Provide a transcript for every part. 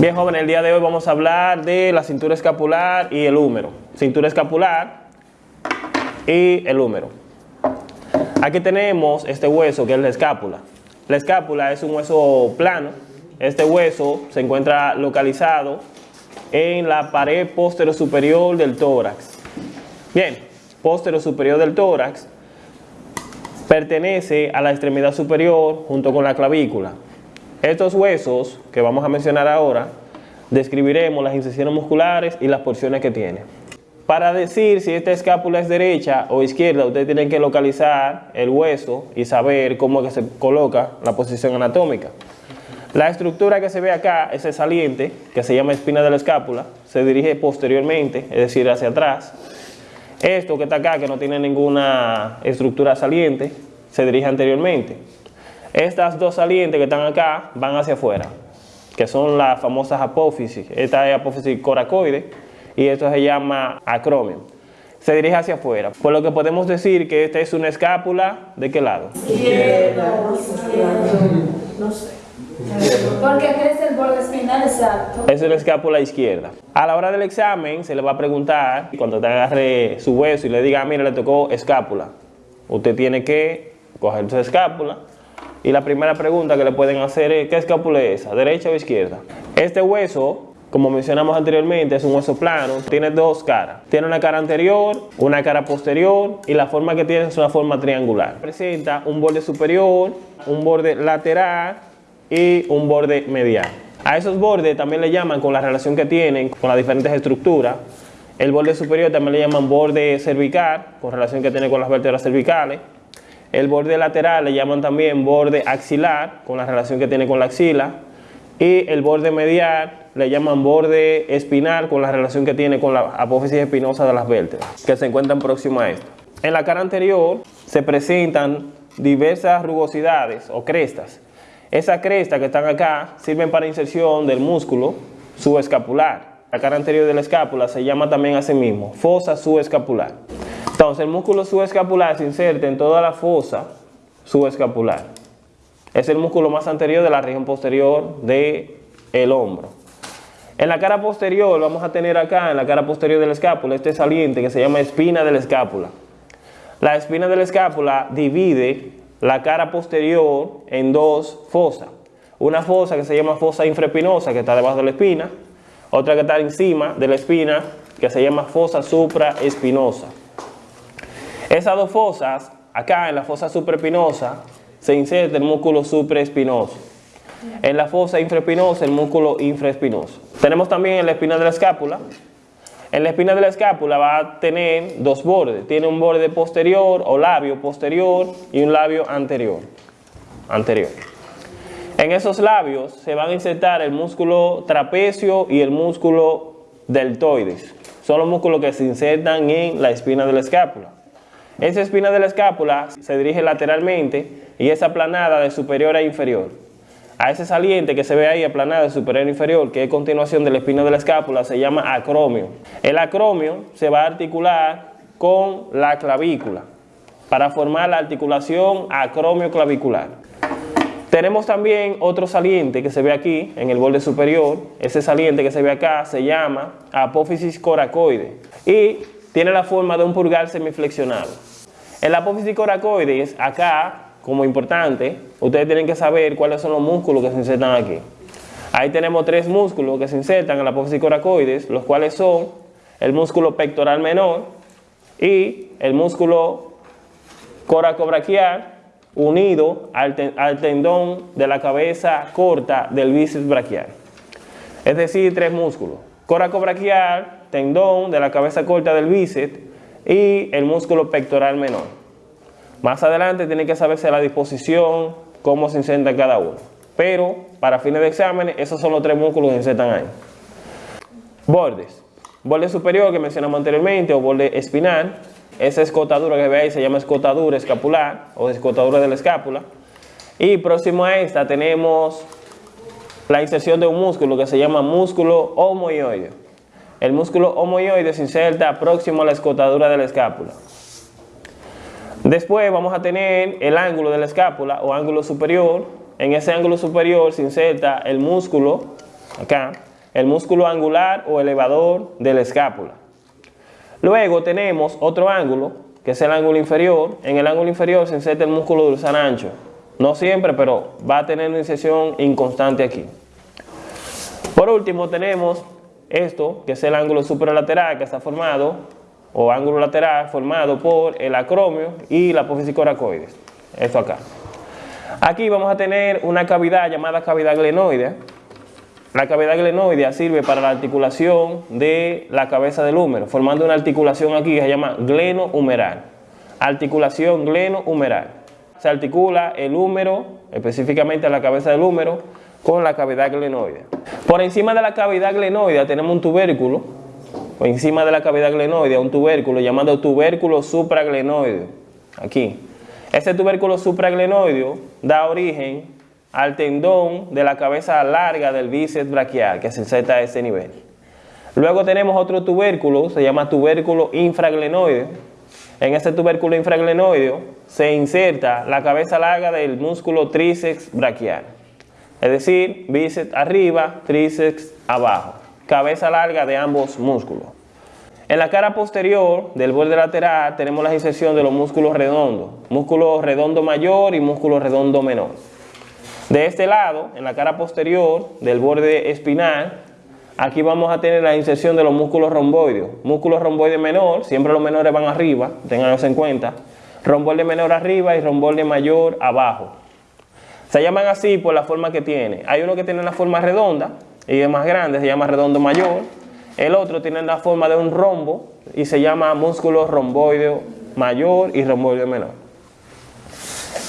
Bien, jóvenes, el día de hoy vamos a hablar de la cintura escapular y el húmero. Cintura escapular y el húmero. Aquí tenemos este hueso que es la escápula. La escápula es un hueso plano. Este hueso se encuentra localizado en la pared posterior superior del tórax. Bien, posterior superior del tórax pertenece a la extremidad superior junto con la clavícula. Estos huesos que vamos a mencionar ahora, describiremos las incisiones musculares y las porciones que tiene. Para decir si esta escápula es derecha o izquierda, ustedes tienen que localizar el hueso y saber cómo que se coloca la posición anatómica. La estructura que se ve acá es el saliente, que se llama espina de la escápula, se dirige posteriormente, es decir, hacia atrás. Esto que está acá, que no tiene ninguna estructura saliente, se dirige anteriormente. Estas dos salientes que están acá van hacia afuera, que son las famosas apófisis. Esta es apófisis coracoide y esto se llama acromio. Se dirige hacia afuera, por lo que podemos decir que esta es una escápula, ¿de qué lado? Izquierda, no sé. Porque es el borde espinal exacto. Es una escápula izquierda. A la hora del examen se le va a preguntar, cuando te agarre su hueso y le diga, ah, mira, le tocó escápula. Usted tiene que coger su escápula, y la primera pregunta que le pueden hacer es, ¿qué escápula es esa? ¿Derecha o izquierda? Este hueso, como mencionamos anteriormente, es un hueso plano, tiene dos caras. Tiene una cara anterior, una cara posterior y la forma que tiene es una forma triangular. Presenta un borde superior, un borde lateral y un borde medial. A esos bordes también le llaman con la relación que tienen con las diferentes estructuras. El borde superior también le llaman borde cervical, con relación que tiene con las vértebras cervicales. El borde lateral le llaman también borde axilar, con la relación que tiene con la axila. Y el borde medial le llaman borde espinal, con la relación que tiene con la apófisis espinosa de las vértebras, que se encuentran próximas a esto. En la cara anterior se presentan diversas rugosidades o crestas. Esas crestas que están acá sirven para inserción del músculo subescapular. La cara anterior de la escápula se llama también a sí mismo fosa subescapular. Entonces el músculo subescapular se inserta en toda la fosa subescapular. Es el músculo más anterior de la región posterior del el hombro. En la cara posterior vamos a tener acá, en la cara posterior de la escápula, este saliente que se llama espina de la escápula. La espina de la escápula divide la cara posterior en dos fosas. Una fosa que se llama fosa infraespinosa, que está debajo de la espina. Otra que está encima de la espina, que se llama fosa supraespinosa. Esas dos fosas, acá en la fosa supraespinosa, se inserta el músculo supraespinoso. En la fosa infraespinosa, el músculo infraespinoso. Tenemos también en la espina de la escápula. En la espina de la escápula va a tener dos bordes. Tiene un borde posterior o labio posterior y un labio anterior. anterior. En esos labios se van a insertar el músculo trapecio y el músculo deltoides. Son los músculos que se insertan en la espina de la escápula. Esa espina de la escápula se dirige lateralmente y es aplanada de superior a inferior. A ese saliente que se ve ahí aplanado de superior a inferior, que es continuación de la espina de la escápula, se llama acromio. El acromio se va a articular con la clavícula para formar la articulación acromio-clavicular. Tenemos también otro saliente que se ve aquí en el borde superior. Ese saliente que se ve acá se llama apófisis coracoide y tiene la forma de un pulgar semiflexionado. El apófisis coracoides, acá, como importante, ustedes tienen que saber cuáles son los músculos que se insertan aquí. Ahí tenemos tres músculos que se insertan en la apófisis coracoides, los cuales son el músculo pectoral menor y el músculo coracobraquial unido al, tendón de la cabeza corta del bíceps braquial. Es decir, tres músculos. Coracobraquial, tendón de la cabeza corta del bíceps y el músculo pectoral menor. Más adelante tiene que saberse la disposición, cómo se inserta cada uno. Pero para fines de exámenes, esos son los tres músculos que se insertan ahí. Bordes. Borde superior que mencionamos anteriormente o borde espinal. Esa escotadura que ve ahí se llama escotadura escapular o escotadura de la escápula. Y próximo a esta tenemos la inserción de un músculo que se llama músculo homoioide. El músculo homoioide se inserta próximo a la escotadura de la escápula. Después vamos a tener el ángulo de la escápula o ángulo superior. En ese ángulo superior se inserta el músculo acá, el músculo angular o elevador de la escápula. Luego tenemos otro ángulo, que es el ángulo inferior. En el ángulo inferior se inserta el músculo dorsal ancho. No siempre, pero va a tener una inserción inconstante aquí. Por último tenemos esto, que es el ángulo superlateral que está formado, o ángulo lateral formado por el acromio y la apófisis coracoides. Esto acá. Aquí vamos a tener una cavidad llamada cavidad glenoidea. La cavidad glenoidea sirve para la articulación de la cabeza del húmero, formando una articulación aquí que se llama gleno-humeral. Articulación gleno-humeral. Se articula el húmero, específicamente la cabeza del húmero, con la cavidad glenoidea. Por encima de la cavidad glenoidea tenemos un tubérculo, por encima de la cavidad glenoidea un tubérculo llamado tubérculo supraglenoideo. Aquí. Este tubérculo supraglenoideo da origen al tendón de la cabeza larga del bíceps braquial, que se inserta a ese nivel. Luego tenemos otro tubérculo, se llama tubérculo infraglenoideo. En este tubérculo infraglenoideo se inserta la cabeza larga del músculo tríceps braquial. Es decir, bíceps arriba, tríceps abajo. Cabeza larga de ambos músculos. En la cara posterior del borde lateral tenemos la inserción de los músculos redondos, músculo redondo mayor y músculo redondo menor. De este lado, en la cara posterior del borde espinal, aquí vamos a tener la inserción de los músculos romboides. Músculo romboide menor, siempre los menores van arriba, tenganlos en cuenta. Romboide menor arriba y romboide mayor abajo. Se llaman así por la forma que tiene. Hay uno que tiene una forma redonda y es más grande, se llama redondo mayor. El otro tiene la forma de un rombo y se llama músculo romboideo mayor y romboideo menor.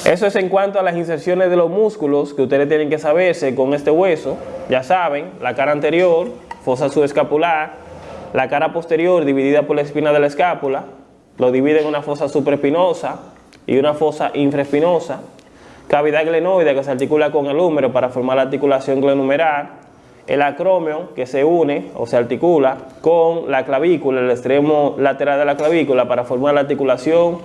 Eso es en cuanto a las inserciones de los músculos que ustedes tienen que saberse con este hueso. Ya saben, la cara anterior, fosa subescapular, la cara posterior dividida por la espina de la escápula, lo divide en una fosa supraespinosa y una fosa infraespinosa, cavidad glenoide que se articula con el húmero para formar la articulación glenumeral, el acromio que se une o se articula con la clavícula, el extremo lateral de la clavícula para formar la articulación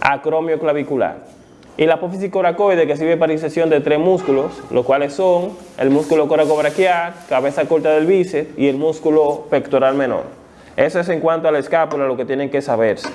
acromio clavicular. Y la apófisis coracoide que sirve para inserción de tres músculos, los cuales son el músculo coracobraquial, cabeza corta del bíceps y el músculo pectoral menor. Eso es en cuanto a la escápula lo que tienen que saberse.